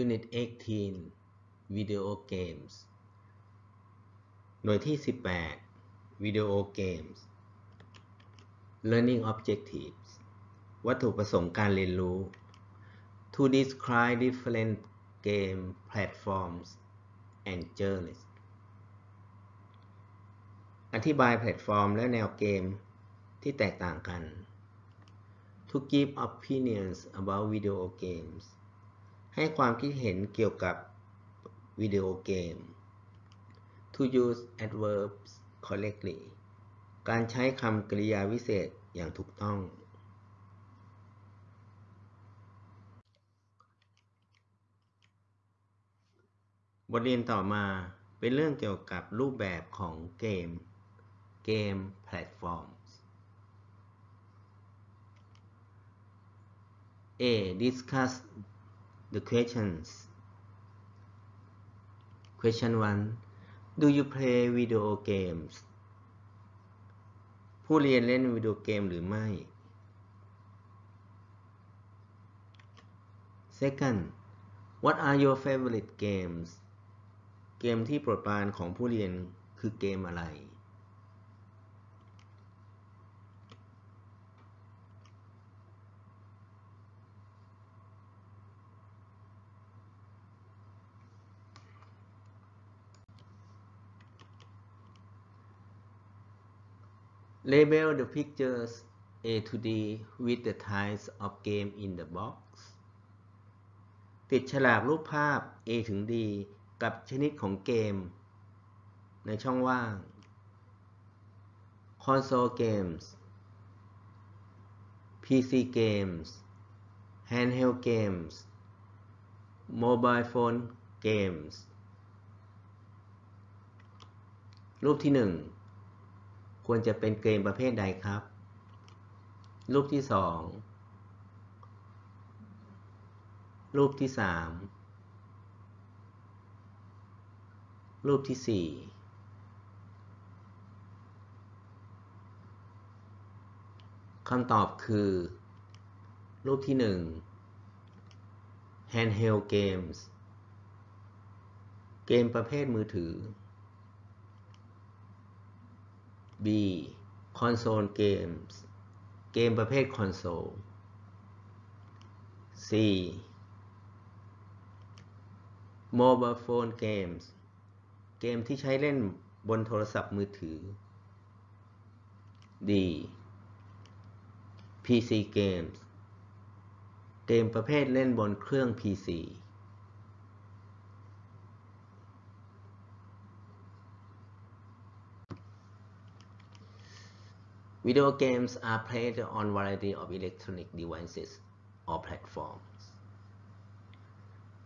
Unit 18 Video Games หน่วยที่ 18 Video Games Learning Objectives วัตถุประสงค์การเรียนรู้ To describe different game platforms and genres อธิบายแพลตฟอร์มและแนวเกมที่แตกต่างกัน To give opinions about video games ให้ความคิดเห็นเกี่ยวกับวิดีโอเกม To use adverbs correctly การใช้คำกริยาวิเศษอย่างถูกต้อง บทเรียนต่อมาเป็นเรื่องเกี่ยวกับรูปแบบของเกม เกมแพลตฟอร์ม A. Discuss the questions. Question 1. Do you play video games? ผู้เรียนเล่นวิดีโอเกมหรือไม่ Second. What are your favorite games? เกมที่โปรดปรานของผู้เรียนคือเกมอะไร Label the pictures A to D with the types of game in the box ติดฉลากรูปภาพ A ถึง D กับชนิดของเกม ในช่องว่าง Console games PC games Handheld games Mobile phone games รูปที่ 1 ควรจะเป็นเกมประเภทใดครับ รูปที่2รูปที่3รูปที่4คำตอบคือ รูปที่1 handheld games เกมประเภทมือถือ B console games เกมประเภทคอนโซล C mobile phone games เกมที่ใช้เล่นบนโทรศัพท์มือถือ D PC games เกมประเภทเล่นบนเครื่อง PC Video games are played on variety of electronic devices or platforms.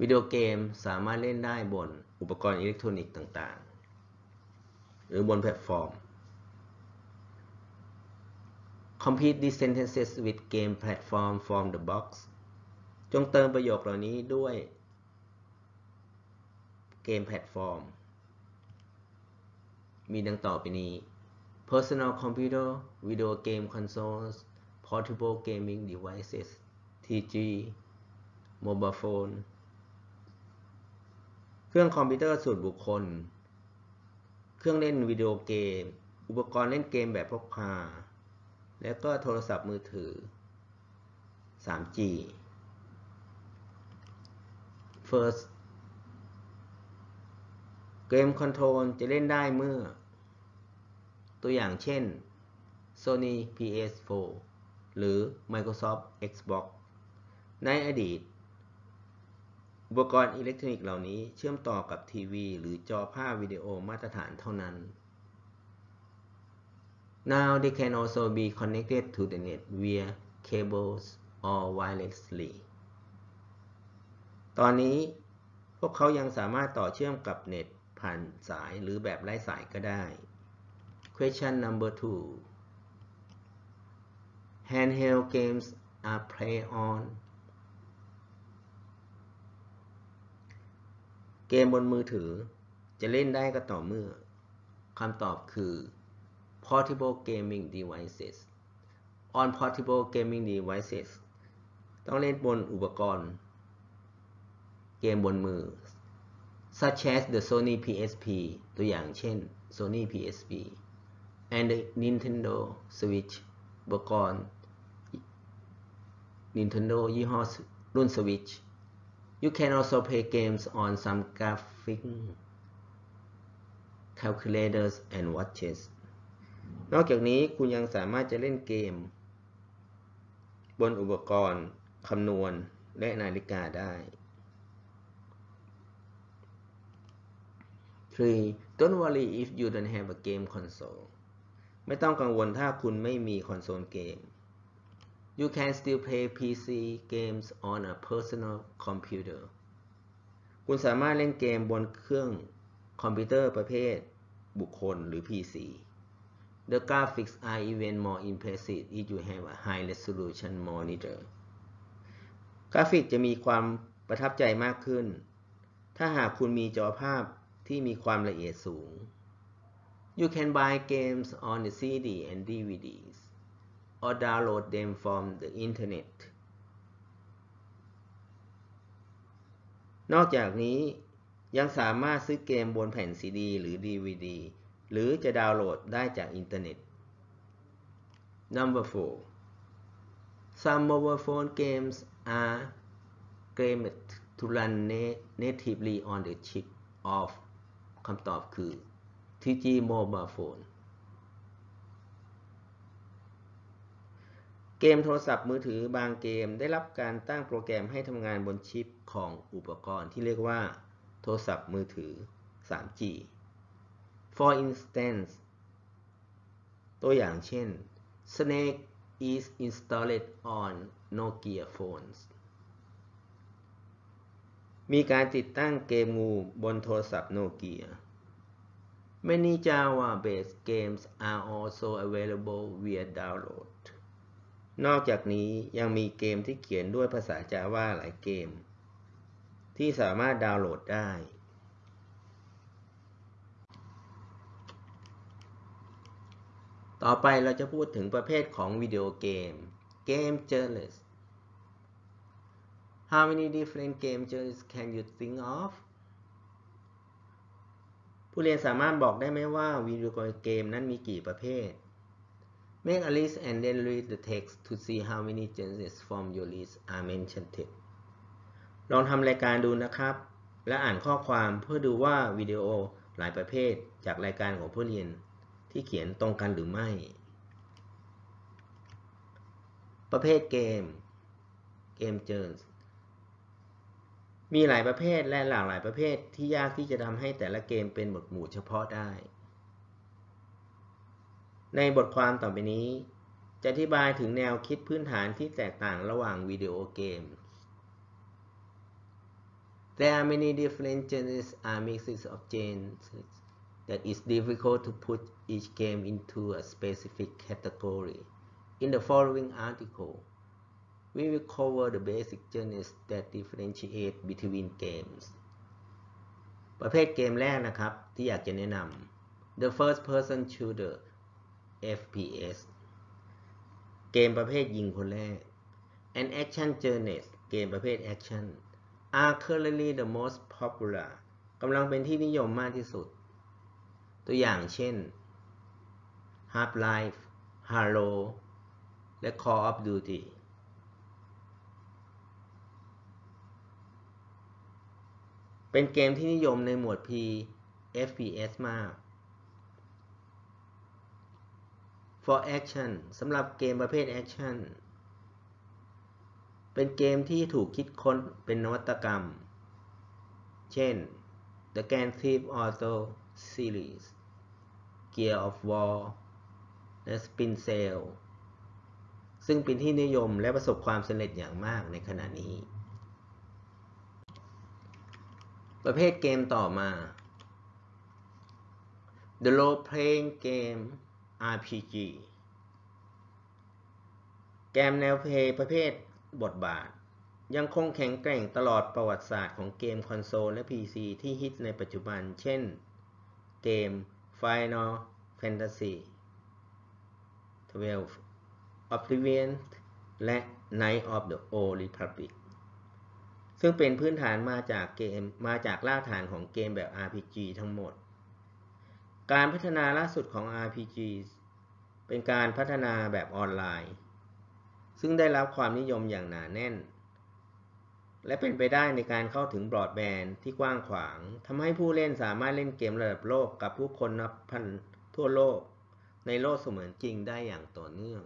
วิดีโอเกมสามารถเล่นได้บนอุปกรณ์อิเล็กทรอนิกส์ต่างๆ หรือบนแพลตฟอร์ม Complete these sentences with game platform from the box จงเติมประโยคเหล่านี้ด้วยเกมแพลตฟอร์ม มีดังต่อไปนี้ personal computer, video game consoles, portable gaming devices, TG, mobile phone เครื่องคอมพิวเตอร์ส่วนบุคคล เครื่องเล่นวิดีโอเกม อุปกรณ์เล่นเกมแบบพกพา และก็โทรศัพท์มือถือ 3G First เกมคอนโทรลจะเล่นได้เมื่อ ตัวอย่างเช่น Sony PS4 หรือ Microsoft Xbox ในอดีต อุปกรณ์อิเล็กทรอนิกส์เหล่านี้เชื่อมต่อกับทีวี หรือจอภาพวิดีโอมาตรฐานเท่านั้น Now they can also be connected to the net via cables or wirelessly ตอนนี้พวกเขายังสามารถต่อเชื่อมกับเน็ตผ่านสายหรือแบบไร้สายก็ได้ Question number two Handheld games are played on เกมบนมือถือจะเล่นได้ก็ต่อเมื่อคำตอบคือ portable gaming devices on portable gaming devices ต้องเล่นบนอุปกรณ์ เกมบนมือ such as the Sony PSP ตัวอย่างเช่น Sony PSP and the Nintendo Switch อุปกรณ์ Nintendo ยี่ห้อรุ่น Switch You can also play games on some graphic calculators and watches นอกจากนี้คุณยังสามารถจะเล่นเกม บนอุปกรณ์คำนวณและนาฬิกาได้ 3. Don't worry if you don't have a game console ไม่ต้องกังวลถ้าคุณไม่มีคอนโซลเกม You can still play PC games on a personal computer คุณสามารถเล่นเกมบนเครื่องคอมพิวเตอร์ประเภทบุคคลหรือ PC The graphics are even more impressive if you have a high resolution monitor กราฟิกจะมีความประทับใจมากขึ้น ถ้าหากคุณมีจอภาพที่มีความละเอียดสูง You can buy games on the CD and DVDs or download them from the internet นอกจากนี้ยังสามารถซื้อเกมบนแผ่นซีดีหรือ DVD หรือจะดาวน์โหลดได้จากอินเทอร์เน็ต Number 4 Some mobile phone games are programmed to run natively on the chip of คำตอบคือ 3G mobile phone เกมโทรศัพท์มือถือบางเกมได้รับการตั้งโปรแกรมให้ทำงานบนชิปของอุปกรณ์ที่เรียกว่า โทรศัพท์มือถือ 3G For instance ตัวอย่างเช่น Snake is installed on Nokia phones มีการติดตั้งเกมงูบนโทรศัพท์โนเกีย Many Java-based games are also available via download นอกจากนี้ยังมีเกมที่เขียนด้วยภาษา Java หลายเกม ที่สามารถดาวน์โหลดได้ ต่อไปเราจะพูดถึงประเภทของวิดีโอเกม Game Genres How many different game genres can you think of ผู้เรียนสามารถบอกได้ไหมว่าวิดีโอเกมนั้นมีกี่ประเภท Make a list and then read the text to see how many genres from your list are mentioned ลองทำรายการดูนะครับ และอ่านข้อความเพื่อดูว่าวิดีโอหลายประเภทจากรายการของผู้เรียนที่เขียนตรงกันหรือไม่ ประเภทเกม เกมเจอร์ มีหลายประเภทและหลากหลายประเภทที่ยากที่จะทำให้แต่ละเกมเป็นหมวดหมู่เฉพาะได้ ในบทความต่อไปนี้ จะอธิบายถึงแนวคิดพื้นฐานที่แตกต่างระหว่างวิดีโอเกม There are many different genres are mixes of genres that is difficult to put each game into a specific category. In the following article, we will cover the basic genres that differentiate between games ประเภทเกมแรกนะครับ ที่อยากจะแนะนำ The first person shooter FPS เกมประเภทยิงคนแรก and action genres เกมประเภท action are currently the most popular กำลังเป็นที่นิยมมากที่สุด ตัวอย่างเช่น Half-Life Halo และ Call of Duty เป็นเกมที่นิยมในหมวด P FPS มาก For Action สำหรับเกมประเภท Action เป็นเกมที่ถูกคิดค้นเป็นนวัตกรรม เช่น The Grand Theft Auto Series Gear of War และ Spin Sail ซึ่งเป็นที่นิยมและประสบความสำเร็จอย่างมากในขณะนี้ ประเภทเกมต่อมา The Role Playing Game RPG เกมแนวเพลย์ประเภทบทบาท ยังคงแข็งแกร่งตลอดประวัติศาสตร์ของเกมคอนโซลและ PC ที่ฮิตในปัจจุบัน เช่น เกม Final Fantasy 12 Oblivion และ Knight of the Old Republic ซึ่งเป็นพื้นฐานมาจากเกมมาจากรากฐานของเกมแบบ RPG ทั้งหมด การพัฒนาล่าสุดของ RPG เป็นการพัฒนาแบบออนไลน์ ซึ่งได้รับความนิยมอย่างหนาแน่น และเป็นไปได้ในการเข้าถึงบรอดแบนด์ที่กว้างขวางทำให้ผู้เล่นสามารถเล่นเกมระดับโลกกับผู้คนนับพันทั่วโลก ในโลกเสมือนจริงได้อย่างต่อเนื่อง